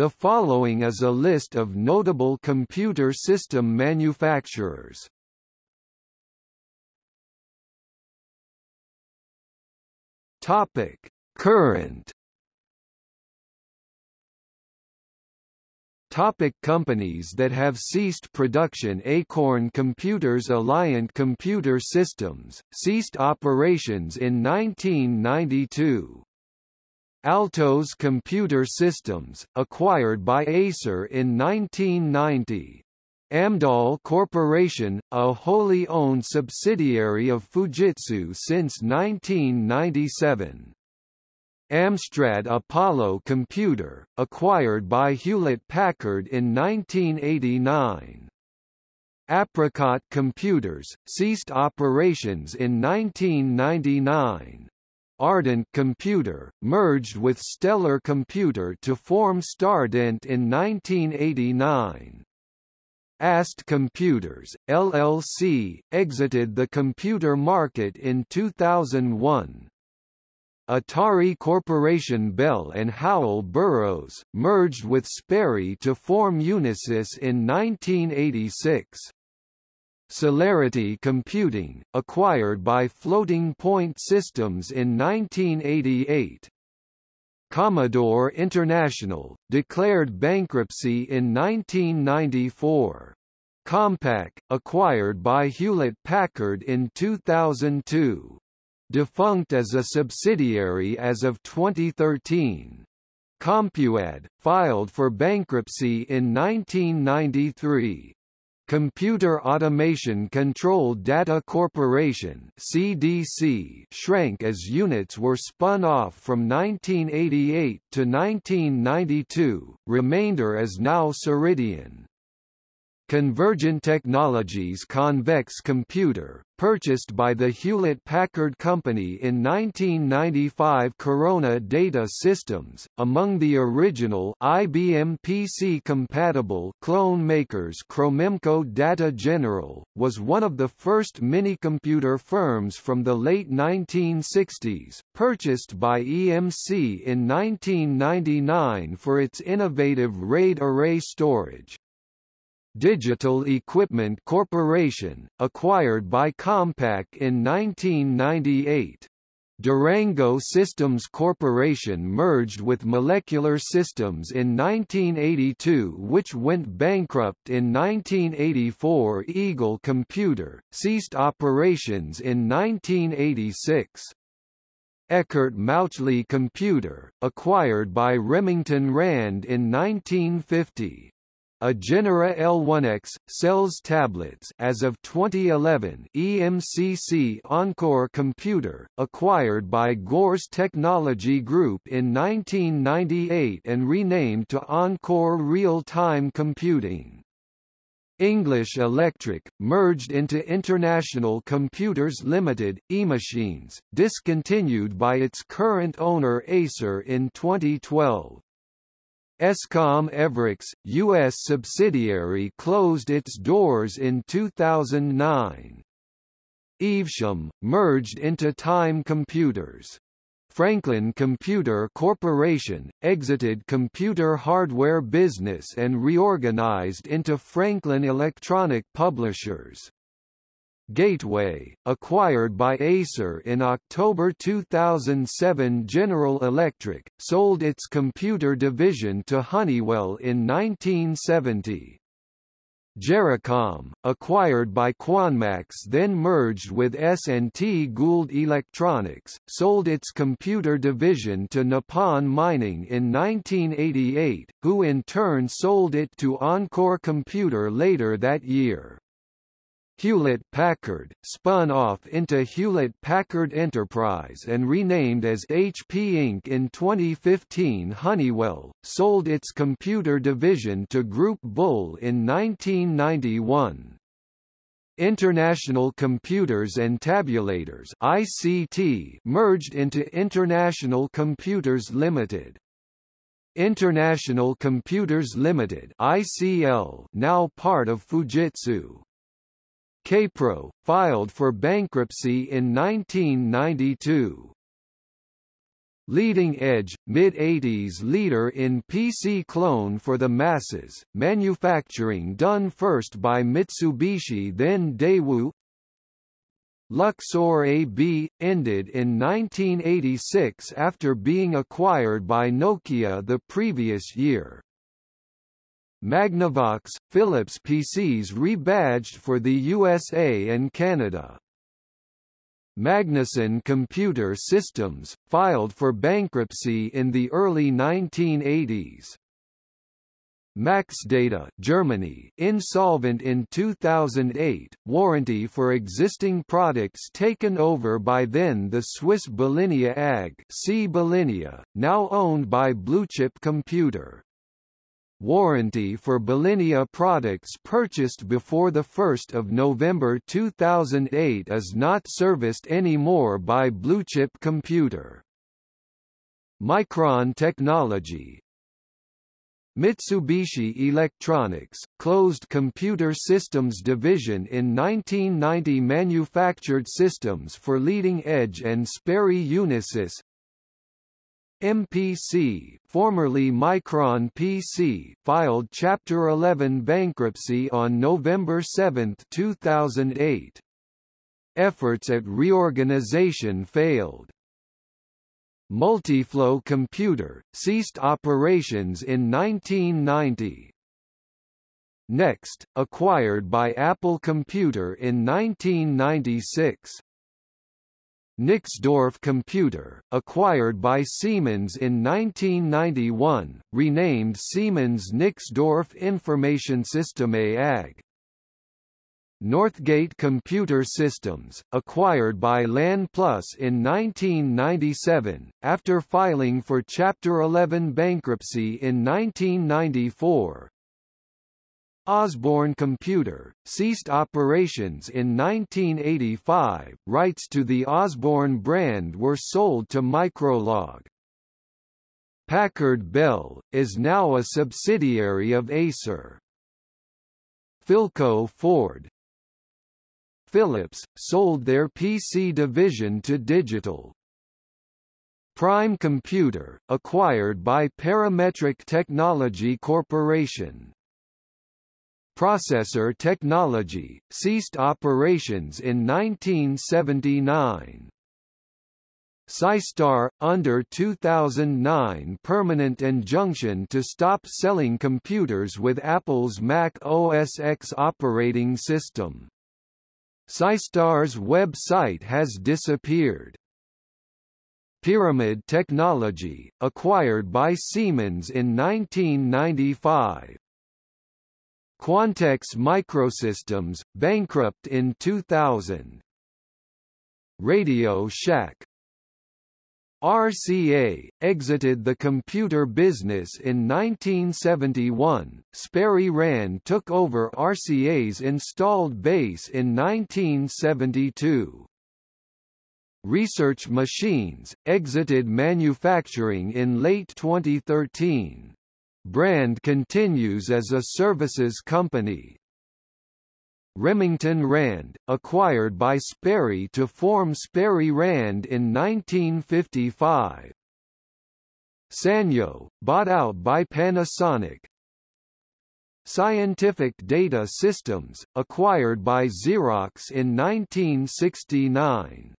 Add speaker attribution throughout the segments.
Speaker 1: The following is a list of notable computer system manufacturers. Topic: Current Topic companies that have ceased production Acorn Computers Alliant Computer Systems, ceased operations in 1992. Altos Computer Systems, acquired by Acer in 1990. Amdahl Corporation, a wholly owned subsidiary of Fujitsu since 1997. Amstrad Apollo Computer, acquired by Hewlett-Packard in 1989. Apricot Computers, ceased operations in 1999. Ardent Computer, merged with Stellar Computer to form Stardent in 1989. AST Computers, LLC, exited the computer market in 2001. Atari Corporation Bell and Howell Burroughs, merged with Sperry to form Unisys in 1986. Celerity Computing, acquired by Floating Point Systems in 1988. Commodore International, declared bankruptcy in 1994. Compaq, acquired by Hewlett-Packard in 2002 defunct as a subsidiary as of 2013. CompuAdd, filed for bankruptcy in 1993. Computer Automation Control Data Corporation CDC shrank as units were spun off from 1988 to 1992, remainder is now Ceridian. Convergent Technologies Convex Computer, purchased by the Hewlett-Packard Company in 1995 Corona Data Systems, among the original IBM PC-compatible clone makers Cromemco Data General, was one of the first minicomputer firms from the late 1960s, purchased by EMC in 1999 for its innovative RAID array storage. Digital Equipment Corporation, acquired by Compaq in 1998. Durango Systems Corporation merged with Molecular Systems in 1982 which went bankrupt in 1984 Eagle Computer, ceased operations in 1986. Eckert Mauchly Computer, acquired by Remington Rand in 1950. A Genera L1X, sells tablets as of 2011 EMCC Encore Computer, acquired by Gores Technology Group in 1998 and renamed to Encore Real-Time Computing. English Electric, merged into International Computers Limited, eMachines, discontinued by its current owner Acer in 2012. Escom Everex, U.S. subsidiary closed its doors in 2009. Evesham, merged into Time Computers. Franklin Computer Corporation, exited computer hardware business and reorganized into Franklin Electronic Publishers. Gateway, acquired by Acer in October 2007 General Electric, sold its computer division to Honeywell in 1970. Gericom, acquired by Quanmax then merged with S&T Gould Electronics, sold its computer division to Nippon Mining in 1988, who in turn sold it to Encore Computer later that year. Hewlett-Packard, spun off into Hewlett-Packard Enterprise and renamed as HP Inc. in 2015 Honeywell, sold its computer division to Groupe Bull in 1991. International Computers and Tabulators ICT merged into International Computers Limited. International Computers Limited ICL now part of Fujitsu. Kaypro, filed for bankruptcy in 1992. leading edge, mid-80s leader in PC clone for the masses, manufacturing done first by Mitsubishi then Daewoo Luxor AB, ended in 1986 after being acquired by Nokia the previous year. Magnavox, Philips PCs rebadged for the USA and Canada. Magnusson Computer Systems, filed for bankruptcy in the early 1980s. Maxdata Germany insolvent in 2008, warranty for existing products taken over by then the Swiss Belinea AG C. Belinea, now owned by Bluechip Computer. Warranty for Belinea products purchased before 1 November 2008 is not serviced anymore by Bluechip Computer. Micron Technology Mitsubishi Electronics, closed computer systems division in 1990 manufactured systems for leading edge and Sperry Unisys, MPC, formerly Micron PC, filed Chapter 11 bankruptcy on November 7, 2008. Efforts at reorganization failed. Multiflow Computer, ceased operations in 1990. Next, acquired by Apple Computer in 1996. Nixdorf Computer, acquired by Siemens in 1991, renamed Siemens Nixdorf Information System AG. Northgate Computer Systems, acquired by LAN Plus in 1997, after filing for Chapter 11 bankruptcy in 1994, Osborne Computer, ceased operations in 1985, rights to the Osborne brand were sold to Microlog. Packard Bell, is now a subsidiary of Acer. Philco Ford Philips, sold their PC division to Digital. Prime Computer, acquired by Parametric Technology Corporation. Processor Technology, ceased operations in 1979. Psystar, under 2009 permanent injunction to stop selling computers with Apple's Mac OS X operating system. Psystar's website has disappeared. Pyramid Technology, acquired by Siemens in 1995. Quantex Microsystems, bankrupt in 2000. Radio Shack RCA, exited the computer business in 1971. Sperry Rand took over RCA's installed base in 1972. Research Machines, exited manufacturing in late 2013. Brand continues as a services company. Remington Rand, acquired by Sperry to form Sperry Rand in 1955. Sanyo, bought out by Panasonic. Scientific Data Systems, acquired by Xerox in 1969.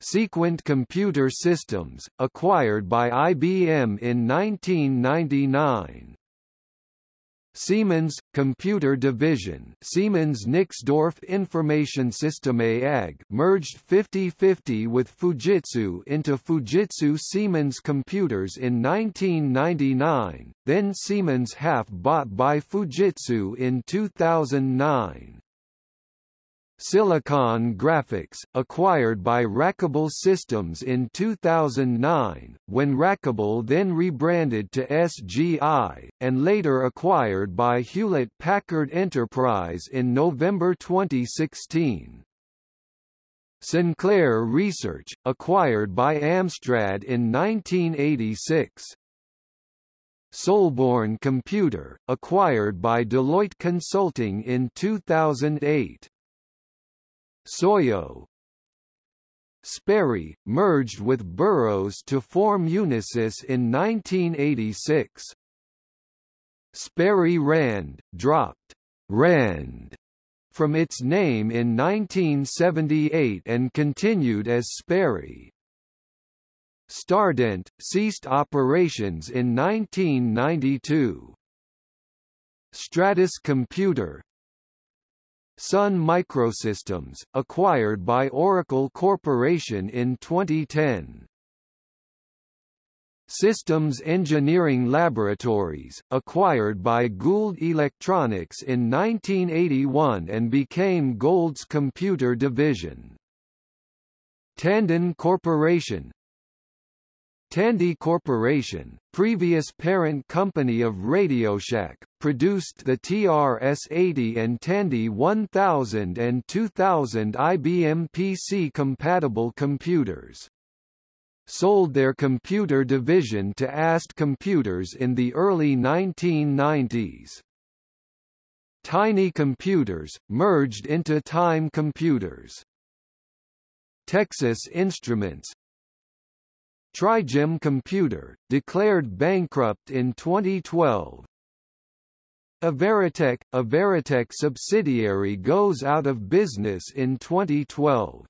Speaker 1: Sequent Computer Systems, acquired by IBM in 1999. Siemens Computer Division, Siemens Nixdorf Information System AG, merged 50-50 with Fujitsu into Fujitsu Siemens Computers in 1999, then Siemens half bought by Fujitsu in 2009. Silicon Graphics, acquired by Rackable Systems in 2009, when Rackable then rebranded to SGI, and later acquired by Hewlett-Packard Enterprise in November 2016. Sinclair Research, acquired by Amstrad in 1986. Solbourne Computer, acquired by Deloitte Consulting in 2008. Soyo Sperry, merged with Burroughs to form Unisys in 1986. Sperry Rand, dropped Rand from its name in 1978 and continued as Sperry. Stardent, ceased operations in 1992. Stratus Computer Sun Microsystems, acquired by Oracle Corporation in 2010. Systems Engineering Laboratories, acquired by Gould Electronics in 1981 and became Gould's computer division. Tandon Corporation Tandy Corporation, previous parent company of RadioShack, produced the TRS-80 and Tandy 1000 and 2000 IBM PC-compatible computers. Sold their computer division to AST Computers in the early 1990s. Tiny Computers, merged into Time Computers. Texas Instruments, Trigem Computer, declared bankrupt in 2012. Averatec, a Veritech subsidiary goes out of business in 2012.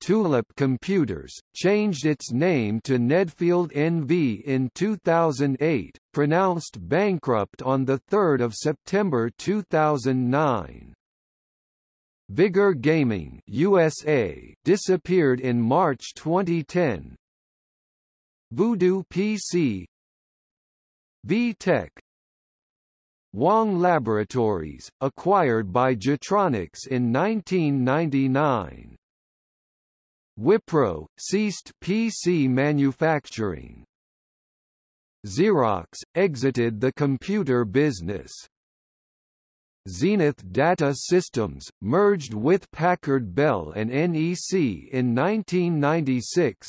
Speaker 1: Tulip Computers, changed its name to Nedfield NV in 2008, pronounced bankrupt on 3 September 2009. Vigor Gaming USA disappeared in March 2010. Voodoo PC VTech Wang Laboratories, acquired by Getronics in 1999. Wipro, ceased PC manufacturing. Xerox, exited the computer business. Zenith Data Systems, merged with Packard Bell and NEC in 1996.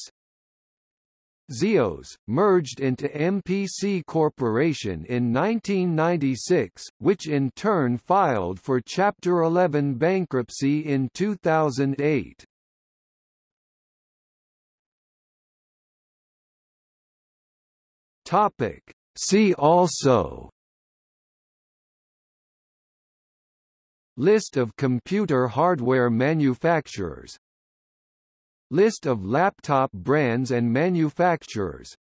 Speaker 1: Zeos, merged into MPC Corporation in 1996, which in turn filed for Chapter 11 bankruptcy in 2008. Topic. See also List of computer hardware manufacturers. List of laptop brands and manufacturers.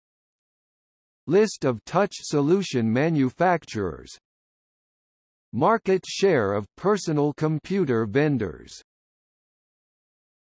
Speaker 1: List of touch solution manufacturers. Market share of personal computer vendors